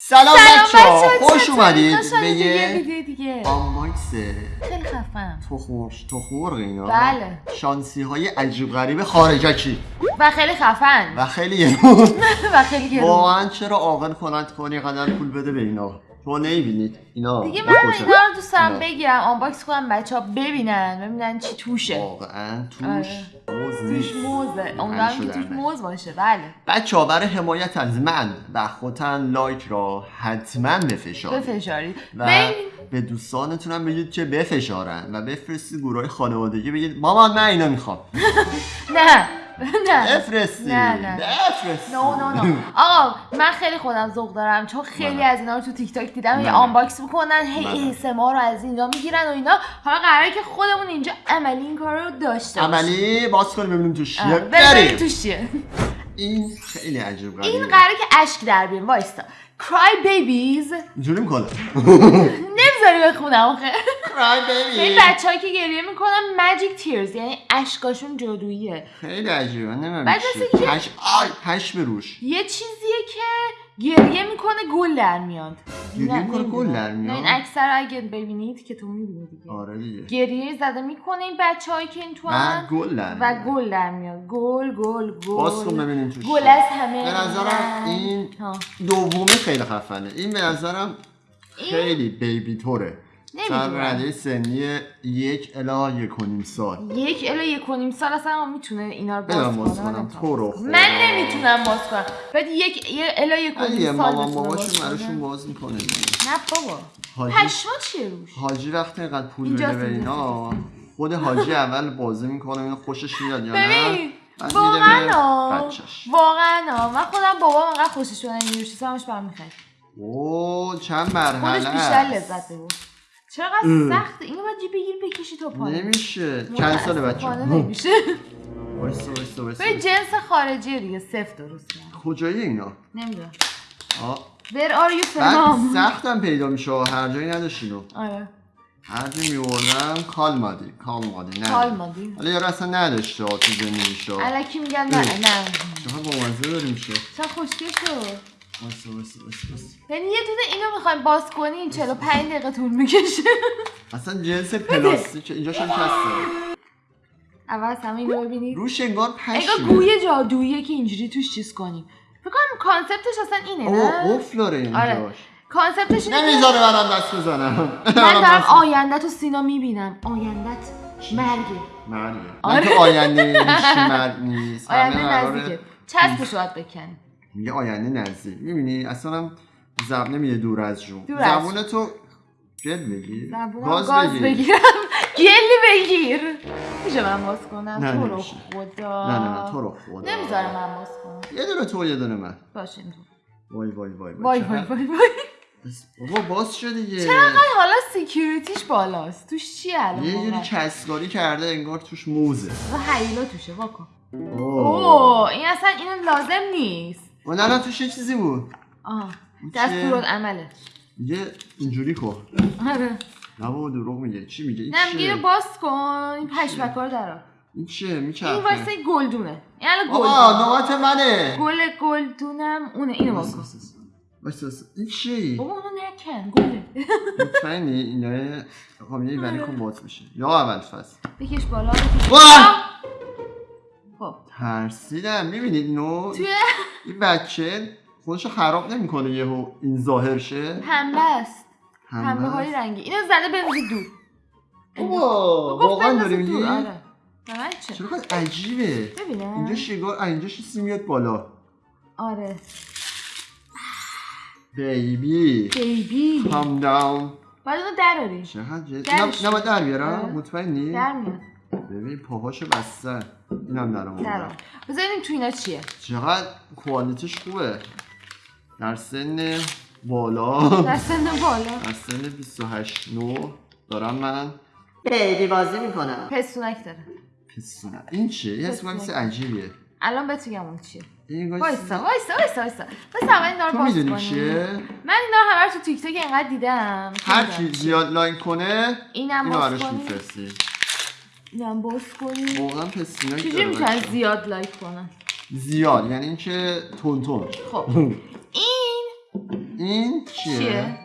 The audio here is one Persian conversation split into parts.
سلام بچه ها خوش اومدید به یه یه ویدیو دیگه. unbox. خیلی خفن تخمرش تخمرغ اینا. بله. شانسی های عجیب غریب خارجکی. و خیلی خفن و خیلی و خیلی واقعا چرا عاقل کنند کنی قدر پول بده به اینا؟ تو نمی‌بینید اینا دیگه من. اینا رو دوست دارم اینا. بگیرم unbox کنم بچه ها ببینن ببینن چی توشه واقعا توش آره. موز توش. موزه امیدوارم که توش. موز باشه بله بچه ها برای حمایت از من و خودتون لایک را حتما بفشارید بفشارید و به دوستانتون هم بگید که بفشارن و بفرستید گروه خانوادگی بگید مامان من اینا می‌خوام نه نه. بفرستید نه، نه. نه نه نه آقا من خیلی خودم ذوق دارم چون خیلی نه. از اینا رو تو تیک تاک دیدم یه نه. unbox می‌کنن هی ما رو از اینجا می‌گیرن و اینا. حالا قراره که خودمون اینجا عملی این کار رو داشته باشیم. عملی؟ باز کنیم ببینیم تو چیه. بریم. توش چیه. این خیلی عجیب غریبه. این قراره که اشک در بیاریم وایستا. Cry babies. اینجوری می‌کنه. نمی‌ذاری بخونم آخه این بچه که گریه می‌کنن magic tears یعنی اشکاشون جادوییه خیلی عجیبه نمی‌دونم پش آی پش به روش یه چیزیه که گریه می‌کنه گل در میاد گریه نه، می‌کنه، گل. در میاد؟ این اکثر اگه ببینید که تو می‌بینی دیگه آره دیگه گریه زده می‌کنه این بچه هایی که این تو من گل در و. گل در میاد گل گل گل باز کن ببینیم توش گل. از همه به نظرم. این. دومی خیلی خفنه این به نظرم خیلی بیبی طوره نمی‌دونم. سر رده سنی یک الا یک و نیم سال یک الا یک و نیم سال اصلا می‌تونه اینا رو باز کنم. تو رو خدا. من نمی‌تونم باز کنم بعد یک الا یک و نیم سال مامان باباشون. براشون باز می‌کنه نه بابا حاجی پشما چیه روش حاجی وقتی اینقدر پول بده به اینا خود حاجی اول بازی می‌کنه اینو خوشش میاد یا نه واقعا. واقعا. من خودم بابام انقدر خوشش چیزا همش برام می‌خرید اوه چند مرحله خودش بیشتر. لذت ببر چقدر سخته اینو باید جی بگیر بکشی تا پایین. نمیشه. چند ساله بچه نمیشه. وایسا وایسا وایسا به جنس خارجی دیگه صفر درست کرد کجایی اینا؟ نمی‌دونم. آه. Where are you بعد from? سختم پیدا میشه هر جایی نداشتینو آره. هر جایی میوردم کال مادی. کال مادی نه. کال مادی. حالا یارو اصلا نداشته تو زندگیشو الکی میگن نه. نه. چقدر با مزه داریم چه خوشگل شد. وایسا وایسا وایسا وایسا. یعنی یه دونه اینو می‌خوایم باز کنیم 45 دقیقه طول می‌کشه. اصلا جنس پلاستیک اینجاش هم کسته اول از همه اینو ببینید. روش انگار انگار پشمه گوی جادوییه که اینجوری توش چیز کنیم. فکر کنم concept ش اصلا اینه اوه نه؟ قفل داره آره. اینجاش کانسپتش اینه نمی‌ذاره برام دست بزنم. من دارم آینده تو سینا می‌بینم. آیندت مرگه. مرگه. نه آره. که آینده مرگ نیست. آینده نزدیکه. چسبش باید بکنی. میگه آینده نزدیک. می‌بینی؟ اصلا هم زب نمیگه دور از جون دور از زبون تو جد بگیر. گاز, گاز بگیر. بگیرم. گلی بگیر. میشه من باز کنم؟ نه، تو رو. خدا. نه نه نه تو رو خدا. نمی‌ذاره من باز کنم. یه دونه تو یه دونه من. باشه. وای وای وای وای. وای وای وای بابا باز شد دیگه. چقدر حالا security ش بالاست؟ توش چیه الان یه جوری؟ کسگاری کرده انگار توش موزه. و هیلا توشه واکن. اوه. اوه این اصلا اینو لازم نیست. و نه نه توش یه چیزی بود. آه. این دست چیه؟ فرود عمله. یه اینجوری کن آره. نه بابا دروغ میگه. چی میگه؟ این نه میگه باز کن. این پشمکا رو درار این چیه؟ این میچرخه واسه گلدونه. این الان گلدونه نوبت منه. گل گلدونم اونه. اینو باز کن. وایسا. این چی بابا اونو نکن. گله. مطمئنی اینا خب یه ولی کن باز میشه یا اول فصل بکش بالا بکش! بالا. خب. ترسیدم. می‌بینید نو توی این بچه خودشو خراب نمی‌کنه یهو این ظاهر شه پنبه است پنبه های رنگی. اینو زده بندازی دور. بابا گفت واقعا داری میگی؟ آره. چرا عجیبه. ببینم. اینجا شیگار آه، اینجا چیزی میاد بالا. آره. بیبی. بیبی. کام داون باید اونو دراری چقدر جد نه در بیارم. آره. مطمئنی؟ در میاد. ببین پاهاشو بستن اینم در آورد درار بذاریم تو اینا چیه؟ چقدر کوالیتیش خوبه. در سن بالا. در سن بالا. در سن 28 نو. دارم من بیبی بازی می‌کنم. پستونک داره. پسونم این چیه؟ یه چیز عجیبیه. الان بهت اون چیه. وایسا وایسا وایسا وایسا بس اول اینا رو تو باز می‌دونی. چیه؟ من اینا رو همه تو تیک تاک اینقدر دیدم. هر چی زیاد لایک کنه اینم باز کنیم. میفرستی اینم باز کنیم واقعا چجوری داره. می‌تونن. زیاد لایک کنن؟ زیاد یعنی اینکه تون تون خب. این این چیه؟ چیه؟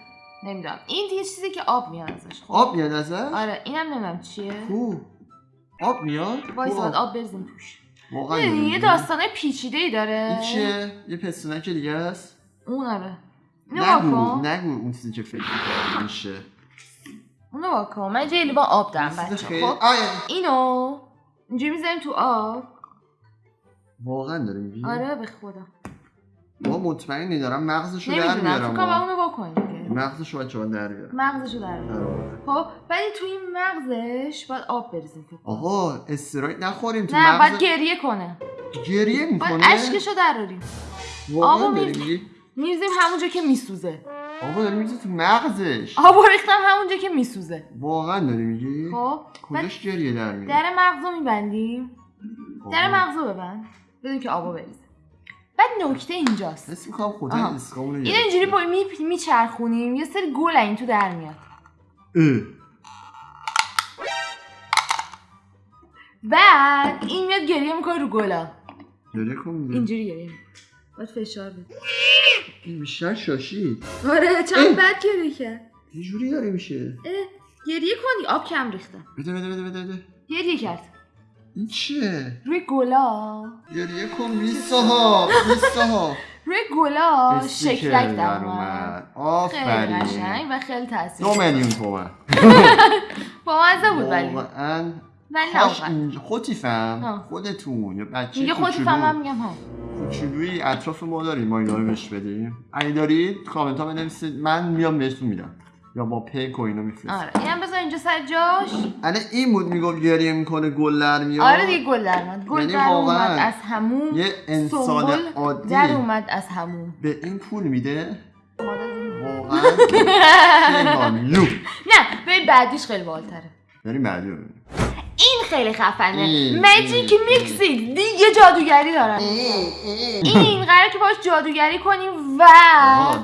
نمی‌دونم. این یه چیزی که آب میاد ازش خب. آب میاد ازش؟ آره اینم نمی‌دونم چیه. کو؟ آب میاد؟ وایس آب, آب بریزیم توش. واقعا یه؟ داستانه پیچیده ای داره. این چیه؟ یه پستونک دیگه است؟ اون آره. نگو نگو اون چیزی که فکر میشه. اونو واکن من جای لیوان آب دارم بچه خیلی خب اینو اینجوری می‌ذاریم تو آب واقعا داری میگی؟ آره به خدا ما مطمئنی دارم مغزشو در نمی‌دونم میارم ها. اونو دیگه مغزشو بچه ها در بیارم مغزشو در. آره. خب ولی تو این مغزش باید آب بریزیم. آقا استراید نخوریم تو نه باید مغز گریه کنه گریه باید می‌کنه اشکشو دراریم واقعا آبو داری می‌ریزی. میگی میریزیم همونجا که میسوزه آقا داری میگی تو مغزش. آب ریختم همونجا که میسوزه. واقعا داری میگی؟ خب کجاش گریه در میاد در مغزو میبندیم. در مغزو ببند. بدون که آبو بریزه. بعد نکته اینجاست. حس می‌کنم خدا آها. اسکامونو اینو اینجوری با می میچرخونیم. یه سری گل این تو در میاد. بعد این میاد گریه می‌کنه رو گلا. گریه کن دیگه. اینجوری گریه. باید فشار بده. این بیشتر شاشید آره. چند بد گریه کرد یه جوری داره میشه. گریه کنی آب کم ریخته. بده بده بده بده بده. گریه کرد. این چیه؟ روی گلا. گریه کن میساها میساها روی گلا شکلک در اومد. اومد. خیلی آفرین. قشنگ و خیلی تاثیر دو میلیون تومن. با مزه بود ولی. واقعا ولی خودی فهم. خودتون یا بچه میگه خودی فهمم میگم ها. کوچولوی اطراف ما داریم ما اینا رو بهش بدیم. اگه دارید کامنت ها بنویسید من میام بهتون میدم. یا با پیک و اینو میفرستم. آره اینم بذار اینجا سر جاش. الان این بود می‌گفت گریه می‌کنه گل در میاد. آره دیگه گل در اومد گل یعنی در اومد از هموم یه انسان عادی. در اومد از هموم به این پول میده. واقعا. نه به بعدیش خیلی بالتره بریم بعدی رو ببینیم. این خیلی خفنه. مجیک این، میکسی دیگه جادوگری دارن. این قراره که باش جادوگری کنیم و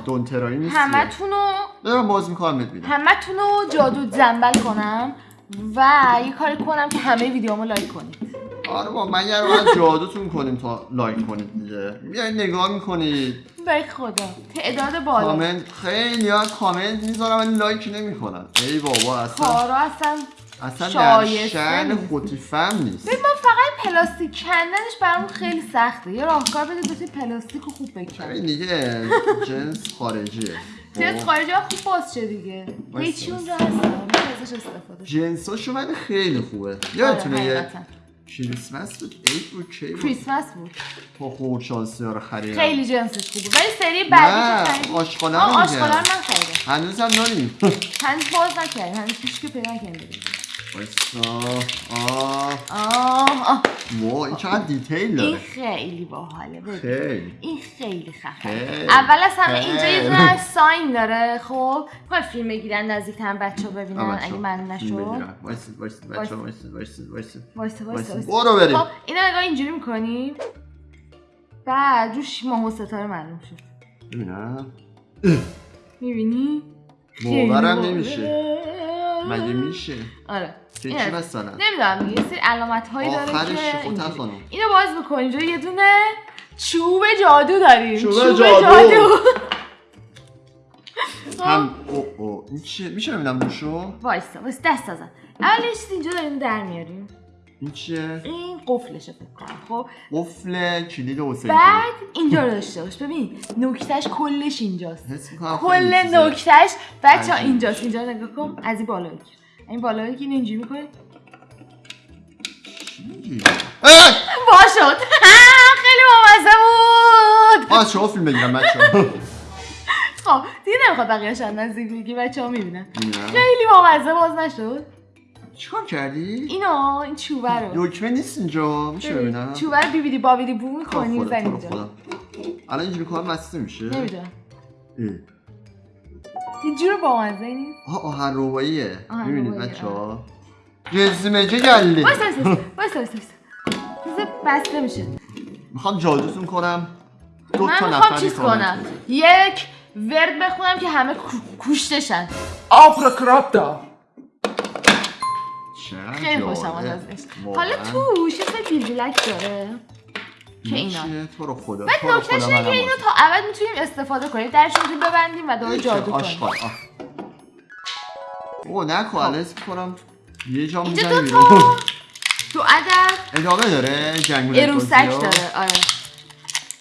دونترایی همتونو دارم باز می‌کنم بهت میدم همتونو جادو زنبل کنم و یه کاری کنم که همه ویدیومو لایک کنید آره با من یه رو جادوتون کنیم تا لایک کنید دیگه. بیاین نگاه می‌کنید. به خدا. تعداد بالا. کامنت خیلی ها کامنت می‌ذارم ولی لایک نمی‌کنن. ای بابا اصلا کارا اصلا اصلا در شایسته شن نیست. ببین ما فقط پلاستیک کندنش برامون خیلی سخته. یه راهکار بده بتونی پلاستیک رو خوب بکنی همین دیگه جنس خارجیه. جنس خب. خارجی ها خوب باز شه دیگه. هیچی اونجا هست استفاده. جنساشو من خیلی خوبه. یادتونه آره، یه. کریسمس بود؟ عید بود؟ کی بود؟ کریسمس بود. تو خوب شانسی ها رو خریدم خیلی جنسش خوبه. ولی سری بعدی رو رو میگم من خریدم هنوز هم داریم هنوز باز نکردیم. هنوز هیچ که پیدا نکردیم آه آه آه. وا این چقدر detail این داره خیلی باحاله. خیلی. این خیلی خفنه. اول از همه اینجا یه sign داره خب؟ می‌خوای فیلم بگیرن نزدیک هم بچه ها ببینن. اگه معلوم نشد. وایسید وایسید وایسا وایسا وایسید. وایسا. برو بریم. خب اینو نگاه اینجوری می‌کنیم بعد روش ماه و ستاره معلوم شد. ببینم. می‌بینی؟ باورم نمیشه. مگه میشه؟ آره. چی مثلا؟ نمی‌دونم یه سری علامت هایی داره که اینو باز می‌کنیم اینجا یه دونه چوب جادو داریم. چوب جادو. خب. هم او او. این چیه؟ میشه ببینم روشو وایسا وایسا دست ازن اول یه چیز اینجا داریم در میاریم. این چیه؟ این قفلشه فکر کنم خب؟ قفل کلید حسین بعد اینجا رو داشته باش. ببین نکتهش کلش اینجاست. کل. نکتهش بچه. اینجاست. اینجا نگاه کن. از این بالا بگیر این بالا بگیر اینجوری؟ اه! باشد خیلی بامزه بود. آه شما فیلم بگیرم بچه‌ها. خب دیگه نمی‌خواد بقیه‌ش از نزدیک بگی بچه ها می‌بینن. خیلی بامزه باز نشد. چیکار کردی؟ اینو این چوبه رو. دکمه نیست اینجا میشه ببینم؟ چوبه رو بیبیدی بابیدی بو می‌کنی می‌زنی اینجا. الان اینجوری کنم بسته میشه؟ نمی‌دونم. اه. اینجور بامزه نیست. آها آهن روباییه روبایی، بچه ها وایسا وایسا وایسا وایسا وایسا. بذار بسته میشه. می‌خوام جادوتون کنم. دو من تا می‌خوام نفری چیز کنم. یک ورد بخونم که همه کو- کوشتشن. آبراکرابدا چقدر خیلی خوشم ازش. حالا توش یه سری بیلبیلک داره. که اینا. تو رو خدا تو رو نکتهش اینه که اینو. تا ابد می‌تونیم استفاده کنیم. درش می‌تونیم ببندیم و دور جادو کنیم. او نکن الان اسم کنم یه جا اینجا می‌زنی بیرون. دو عدد ادامه داره جنگول اروسک؟ داره. آره.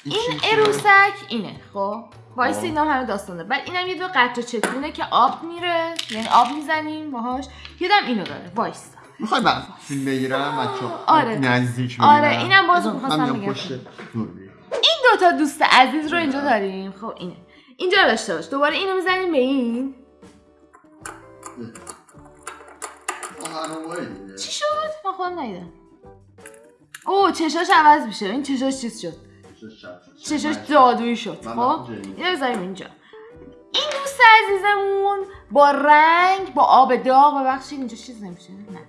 این؟ اروسک اینه خب. وایس خب. اینا هم همه داستانه. بعد اینم یه دو قطره چکونه که آب میره. یعنی آب می‌زنیم باهاش. یادم اینو داره. وایس. می‌خوای بعد فیلم بگیرم؟ بچه آره. نزدیک آره، ببینم؟ اینم باز می‌خواستم بگم. این دوتا دوست عزیز رو اینجا داریم. خب اینه. اینجا داشته باش. دوباره اینو می‌زنیم به این. دیگه. چی شد؟ من خودم ندیدم. اوه چشاش عوض میشه. این چشاش چیز شد؟ چشاش جادویی شد. خب. اینو بذاریم اینجا. این دوست عزیزمون با رنگ با آب داغ ببخشید اینجا چیز نمیشه. نه.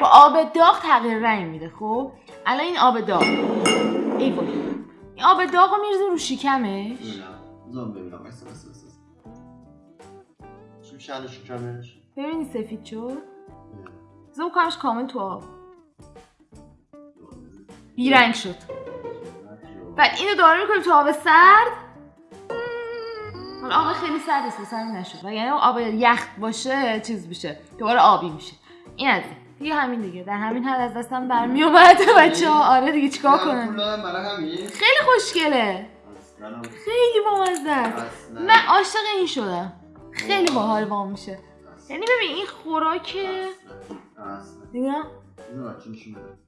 با آب داغ تغییر رنگ میده خب؟ الان این آب داغ. ای وای. این آب داغ رو میرزیم رو شکمش. ببینم. بذار ببینم. الان شکمش؟ ببینی سفید شد؟ زوم کنمش کامل تو آب. بیرنگ شد. بعد اینو داره می‌کنیم تو آب سرد؟ حالا آب خیلی سرد است همین نشد. و یعنی آب یخ باشه چیز بشه دوباره آبی میشه. این از این. دیگه همین دیگه. در همین حد از دستم برمی اومد بچه ها آره دیگه چیکار کنم؟ خیلی خوشگله. اصلا. خیلی بامزه. است اصلا. من عاشق این شدم. خیلی باحال وام میشه. یعنی ببین این بده.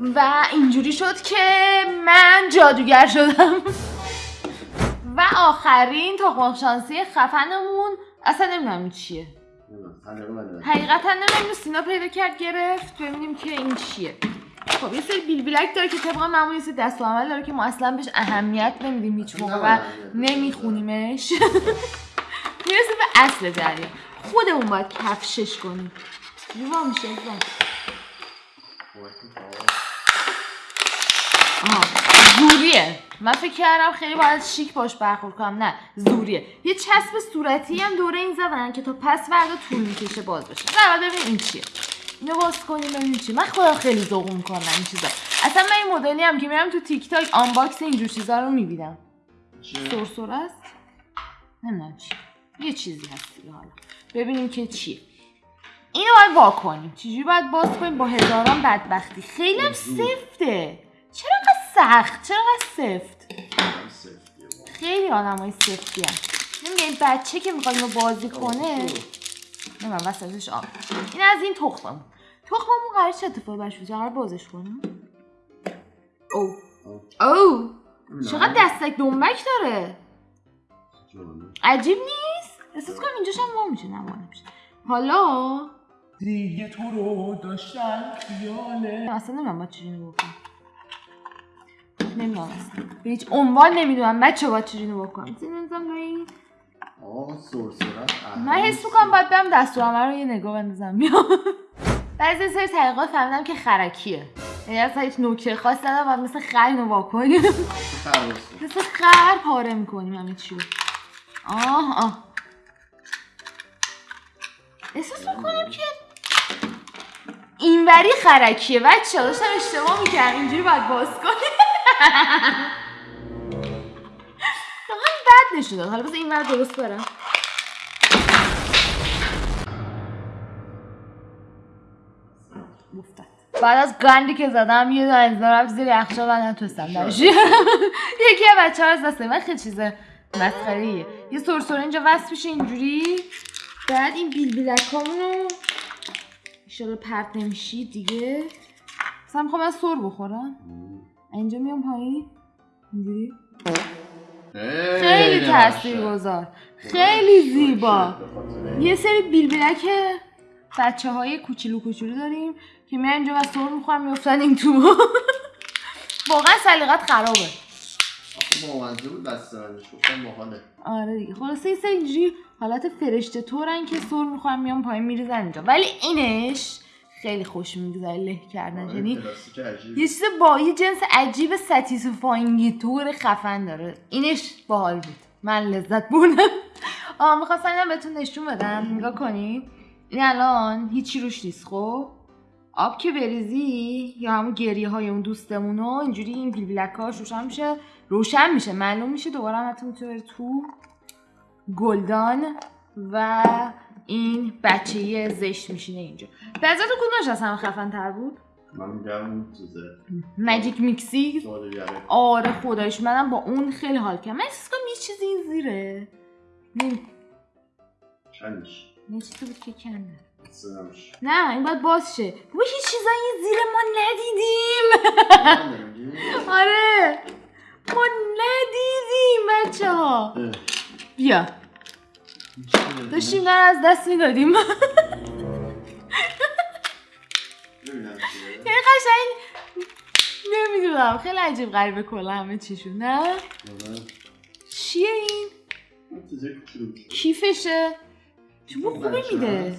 درست. و اینجوری شد که من جادوگر شدم. و آخرین تخم شانسی خفنمون اصلا نمی‌دونم چیه. حقیقتا نمی‌دونم سینا پیدا کرد گرفت. ببینیم که این چیه. خب یه سری بیل بیلک داره که طبق معمول یه سری دست عمل داره که ما اصلا بهش اهمیت نمیدیم هیچ موقع و نمیخونیمش. می‌رسه به اصل جریان خودمون باید کفشش کنیم. جوا میشه جوا. زوریه. من فکر کردم خیلی باید شیک باش برخورد کنم. نه زوریه. یه چسب صورتی هم دوره این زدن که تا پس فردا طول می‌کشه باز بشه. نه ببین این چیه. اینو باز کنیم ببینیم چی من خودم خیلی ذوق می‌کنم این چیزا. اصلا من این مدلی هم که میرم تو تیک تاک unbox اینجور چیزا رو می‌بینم. چیه؟ سرسره است؟ نمی‌دونم چی. یه چیزی هست دیگه حالا. ببینیم که چیه. اینو باید وا کنیم. چجوری باید باز کنیم؟ با هزاران بدبختی. خیلی هم سفته. چرا سخت چرا انقدر سفت من با. خیلی آدم های سفتی هم نمیگه این بچه که می‌خواد اینو بازی کنه. نمی‌دونم وسطش آب. این از این تخممون. تخممون قرار چه اتفاقی برش بیفته؟ قرار بازش کنیم؟ او. او. چقدر دستک دنبک داره. عجیب نیست؟ احساس کنم اینجاش هم وا میشه نه وا نمیشه. حالا؟ دیگه تو رو داشتن خیاله. اصلا نمی‌دونم باید چجوری بکنم نمی‌دونم. اصلا به هیچ عنوان نمی‌دونم. بچه باید چجوری بکنم آه سرسرت. من حس می‌کنم باید برم دستورالعمل رو یه نگاه بندازم. بیام بعضی سری طریقات فهمیدم که خرکیه. یعنی اصلا هیچ نکته خاص ندارم و مثل خر اینو وا کنیم. مثل خر پاره می‌کنیم همه چی رو. آه آه. احساس می‌کنم که اینوری خرکیه. بچه داشتم اشتباه می‌کردم. اینجوری باید باز کنیم. واقعا بد نشده حالا بذار این ور درست برم بعد از گندی که زدم یه دونه از رفت زیر یخچال و نتونستم. یکی از بچه ها از دست من خیلی چیز مسخره یه سرسره اینجا وصل میشه اینجوری بعد این بیل بیلک رو ایشالا پرت نمیشی دیگه مثلا می‌خوام از سر بخورم اینجا میام پایین؟ اینجوری؟ خیلی تاثیر گذار خیلی زیبا. یه سری بیل بیلک بچه های کوچولو کوچولو داریم که میان اینجا و سر می‌خورن میفتن این تو واقعا سلیقت خرابه. بامزه بود بستنش گفتم باحاله. آره دیگه. خلاصه یه سری اینجوری حالت فرشته طورن که سر می‌خورن میان پایین میریزن اینجا. ولی اینش خیلی خوش میگذره له کردنش یعنی کلاسیک عجیب. یه چیز با یه جنس عجیب satisfying ی طور خفن داره. اینش باحال بود. من لذت بردم. آه می‌خواستم اینم بهتون نشون بدم. نگاه کنید. این الان هیچی روش نیست خب؟ آب که بریزی یا همون گریه های اون دوستمونو اینجوری این بیل بیلکاش روشن میشه روشن میشه معلوم میشه. دوباره هم حتی تو گلدان و این بچه زشت میشینه اینجا. به تو کدومش از همه خفن تر بود؟ من میگم اون چیزه. ماجیک میکسی آره خدایش منم با اون خیلی حال کردم. من احساس کنم یه چیزی این زیره. کنش یه چیزی بود که کنده نه این باید باز شه. بابا هیچ چیزایی زیر ما ندیدیم. آره. ما ندیدیم بچه ها بیا. داشتیم از دست می‌دادیم خیلی قشنگ نمی‌دونم خیلی عجیب غریبه کلا همه چیشون نه چیه این کیفشه چوب خوبی میده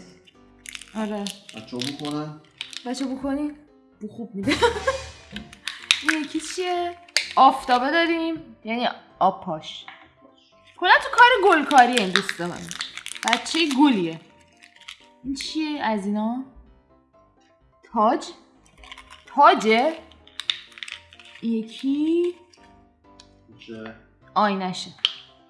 آره بچه بکنن بچه بکنیم بو خوب میده این یکی چیه آفتابه داریم یعنی آب پاش کلا تو کار گلکاری این دوست من بچه گلیه. این چیه از اینا؟ تاج؟ تاجه؟ یکی؟ آینشه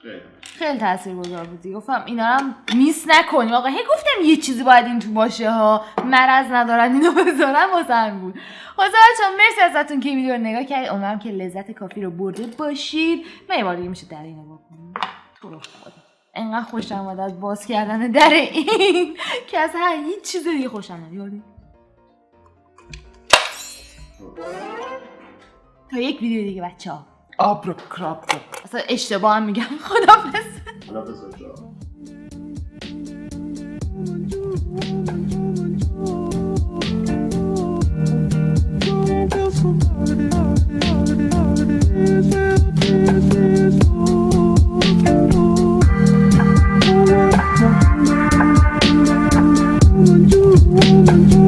خیلی. خیلی تاثیرگذار بودی گفتم اینا هم میس نکنیم. آقا هی گفتم یه چیزی باید این تو باشه ها. مرض ندارن اینو بذارن واسه هم بود واسه بچه‌ها مرسی ازتون که این ویدیو رو نگاه کردید. امیدوارم که لذت کافی رو برده باشید. من یه بار دیگه میشه در اینو بکنم. شروع بود انقدر خوشم آمد از باز کردن در این که از هر هیچ چیز دیگه خوشم نمیاد. یعنی. تا یک ویدیو دیگه بچه ها آبرو کراب اصلا اشتباه هم میگم. خدا خدافز خدا بس.